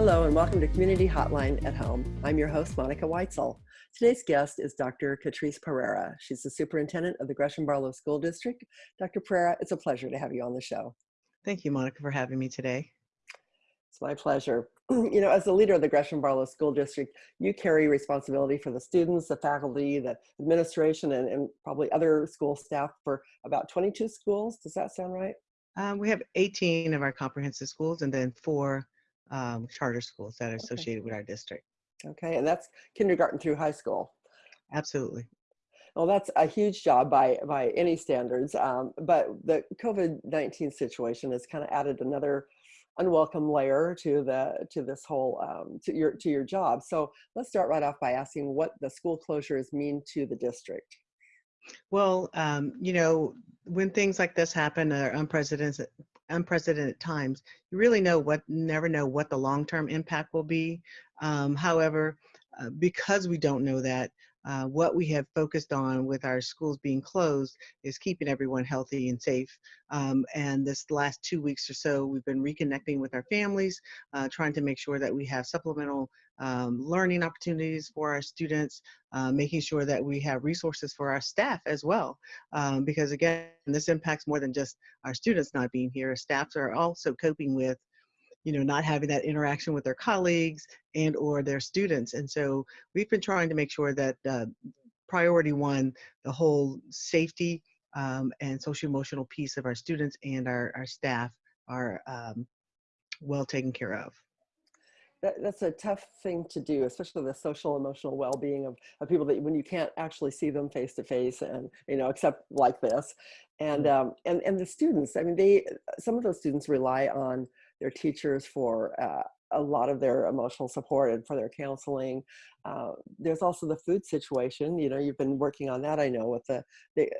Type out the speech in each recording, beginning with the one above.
Hello and welcome to Community Hotline at Home. I'm your host, Monica Weitzel. Today's guest is Dr. Katrise Perera. She's the superintendent of the Gresham Barlow School District. Dr. Perera, it's a pleasure to have you on the show. Thank you, Monica, for having me today. It's my pleasure. You know, as the leader of the Gresham Barlow School District, you carry responsibility for the students, the faculty, the administration, and, and probably other school staff for about 22 schools. Does that sound right? Um, we have 18 of our comprehensive schools and then four um, charter schools that are associated okay. with our district. Okay, and that's kindergarten through high school. Absolutely. Well, that's a huge job by by any standards. Um, but the COVID-19 situation has kind of added another unwelcome layer to the to this whole um, to your to your job. So let's start right off by asking what the school closures mean to the district. Well, um, you know, when things like this happen, are unprecedented unprecedented times, you really know what never know what the long-term impact will be. Um, however, uh, because we don't know that, uh, what we have focused on with our schools being closed is keeping everyone healthy and safe. Um, and this last two weeks or so, we've been reconnecting with our families, uh, trying to make sure that we have supplemental um, learning opportunities for our students, uh, making sure that we have resources for our staff as well. Um, because again, this impacts more than just our students not being here. Our staffs are also coping with you know, not having that interaction with their colleagues and or their students. And so we've been trying to make sure that uh, priority one, the whole safety um, and social emotional piece of our students and our, our staff are um, well taken care of that, that's a tough thing to do, especially the social emotional well-being of, of people that when you can't actually see them face to face and, you know, except like this. And, mm. um, and, and the students, I mean, they, some of those students rely on their teachers for uh, a lot of their emotional support and for their counseling. Uh, there's also the food situation. You know, you've been working on that, I know, with the,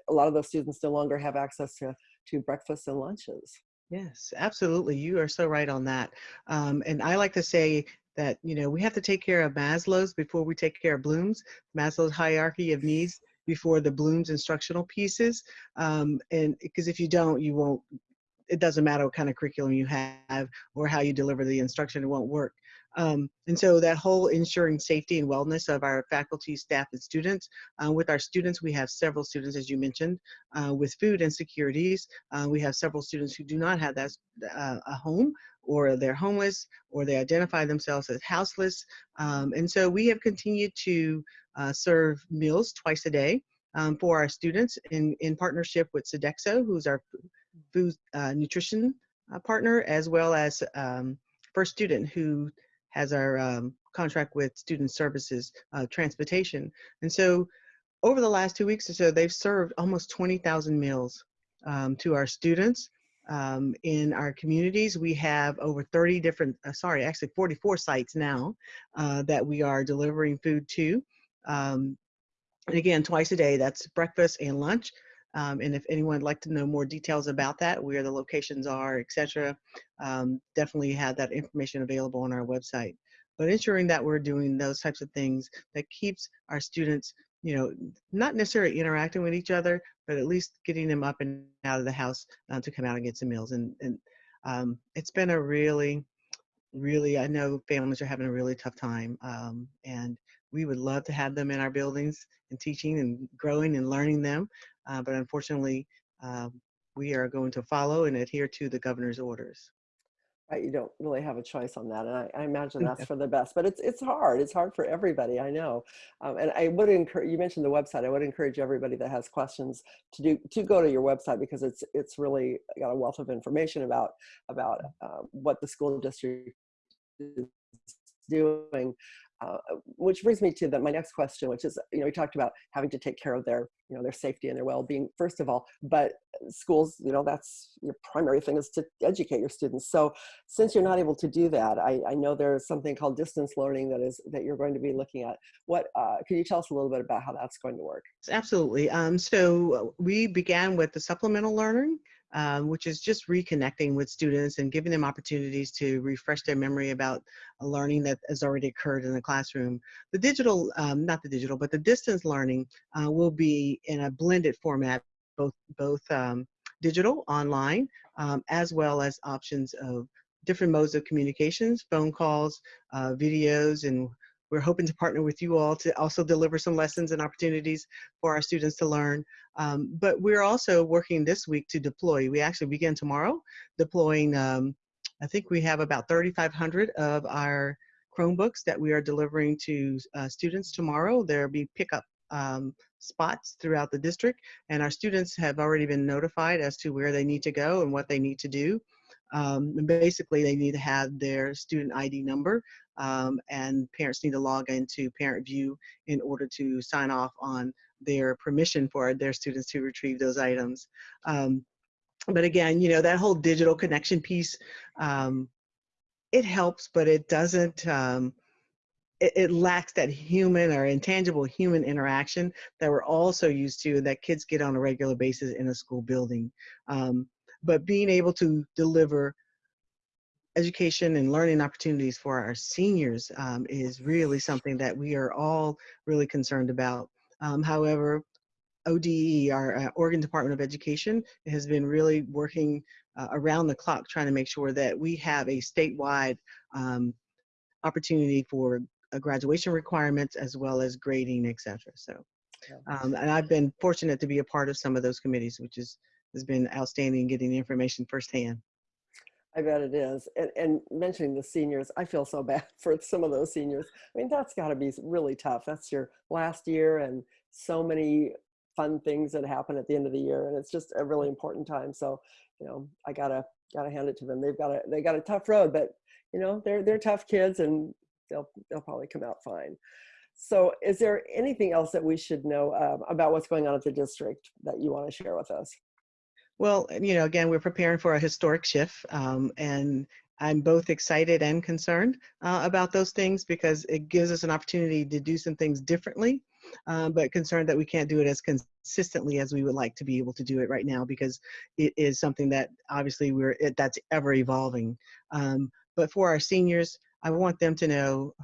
a lot of those students no longer have access to, to breakfast and lunches. Yes, absolutely. You are so right on that. Um, and I like to say that, you know, we have to take care of Maslow's before we take care of Bloom's, Maslow's hierarchy of needs before the Bloom's instructional pieces. Um, and because if you don't, you won't, it doesn't matter what kind of curriculum you have or how you deliver the instruction, it won't work. Um, and so that whole ensuring safety and wellness of our faculty, staff, and students. Uh, with our students, we have several students, as you mentioned, uh, with food insecurities. Uh, we have several students who do not have that uh, a home or they're homeless or they identify themselves as houseless. Um, and so we have continued to uh, serve meals twice a day um, for our students in, in partnership with Sodexo, who's our food uh, nutrition partner, as well as um, First Student, who has our um, contract with Student Services uh, Transportation. And so over the last two weeks or so, they've served almost 20,000 meals um, to our students. Um, in our communities, we have over 30 different, uh, sorry, actually 44 sites now uh, that we are delivering food to. Um, and again, twice a day, that's breakfast and lunch. Um, and if anyone would like to know more details about that, where the locations are, etc., um, definitely have that information available on our website. But ensuring that we're doing those types of things that keeps our students, you know, not necessarily interacting with each other, but at least getting them up and out of the house uh, to come out and get some meals. And, and um, it's been a really, really, I know families are having a really tough time. Um, and we would love to have them in our buildings and teaching and growing and learning them. Uh, but unfortunately, uh, we are going to follow and adhere to the governor's orders. Right, you don't really have a choice on that, and I, I imagine that's for the best. But it's it's hard. It's hard for everybody. I know, um, and I would encourage. You mentioned the website. I would encourage everybody that has questions to do to go to your website because it's it's really got a wealth of information about about uh, what the school district is doing uh, which brings me to the, my next question, which is, you know, we talked about having to take care of their, you know, their safety and their well-being, first of all, but schools, you know, that's your primary thing is to educate your students. So since you're not able to do that, I, I know there's something called distance learning that is, that you're going to be looking at. What, uh, can you tell us a little bit about how that's going to work? Absolutely. Um, so we began with the supplemental learning um, which is just reconnecting with students and giving them opportunities to refresh their memory about a learning that has already occurred in the classroom. The digital, um, not the digital, but the distance learning uh, will be in a blended format, both, both um, digital, online, um, as well as options of different modes of communications, phone calls, uh, videos, and we're hoping to partner with you all to also deliver some lessons and opportunities for our students to learn. Um, but we're also working this week to deploy. We actually begin tomorrow deploying, um, I think we have about 3,500 of our Chromebooks that we are delivering to uh, students tomorrow. There'll be pickup um, spots throughout the district and our students have already been notified as to where they need to go and what they need to do. Um, and basically they need to have their student ID number um, and parents need to log into ParentVUE in order to sign off on their permission for their students to retrieve those items. Um, but again, you know, that whole digital connection piece, um, it helps, but it doesn't, um, it, lacks that human or intangible human interaction that we're also used to that kids get on a regular basis in a school building. Um, but being able to deliver education and learning opportunities for our seniors um, is really something that we are all really concerned about. Um, however, ODE, our uh, Oregon Department of Education, has been really working uh, around the clock trying to make sure that we have a statewide um, opportunity for graduation requirements as well as grading, et cetera. So, um, and I've been fortunate to be a part of some of those committees, which is, has been outstanding getting the information firsthand. I bet it is. And, and, mentioning the seniors, I feel so bad for some of those seniors. I mean, that's got to be really tough. That's your last year and so many fun things that happen at the end of the year. And it's just a really important time. So, you know, I gotta, gotta hand it to them. They've got a, they got a tough road, but you know, they're, they're tough kids and they'll, they'll probably come out fine. So is there anything else that we should know um, about what's going on at the district that you want to share with us? Well, you know, again, we're preparing for a historic shift, um, and I'm both excited and concerned uh, about those things because it gives us an opportunity to do some things differently, um, but concerned that we can't do it as consistently as we would like to be able to do it right now because it is something that obviously we're it, that's ever evolving. Um, but for our seniors, I want them to know,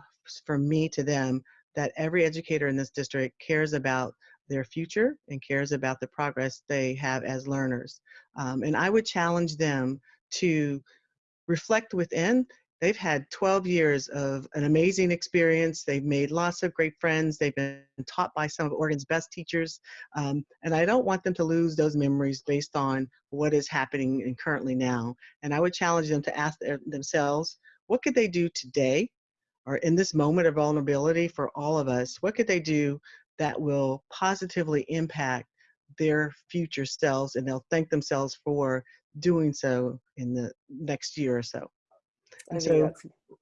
from me to them, that every educator in this district cares about their future and cares about the progress they have as learners. Um, and I would challenge them to reflect within. They've had 12 years of an amazing experience. They've made lots of great friends. They've been taught by some of Oregon's best teachers. Um, and I don't want them to lose those memories based on what is happening and currently now. And I would challenge them to ask their, themselves, what could they do today or in this moment of vulnerability for all of us, what could they do that will positively impact their future selves and they'll thank themselves for doing so in the next year or so. And so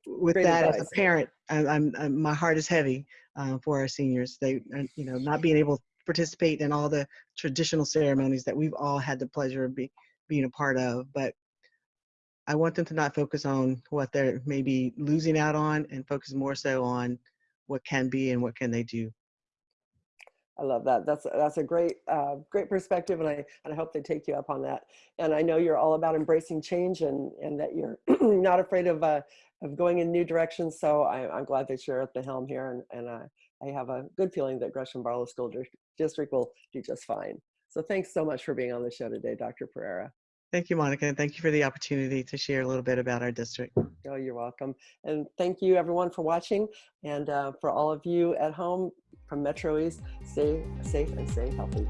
with that advice. as a parent, I, I'm, I'm, my heart is heavy uh, for our seniors. They, you know, not being able to participate in all the traditional ceremonies that we've all had the pleasure of be, being a part of, but I want them to not focus on what they're maybe losing out on and focus more so on what can be and what can they do. I love that. That's that's a great uh, great perspective, and I and I hope they take you up on that. And I know you're all about embracing change and and that you're not afraid of uh, of going in new directions. So I, am glad that you're at the helm here, and and uh, I have a good feeling that Gresham Barlow School District will do just fine. So thanks so much for being on the show today, Dr. Perera. Thank you, Monica, and thank you for the opportunity to share a little bit about our district. Oh, you're welcome. And thank you everyone for watching. And uh, for all of you at home from Metro East, stay safe and stay healthy.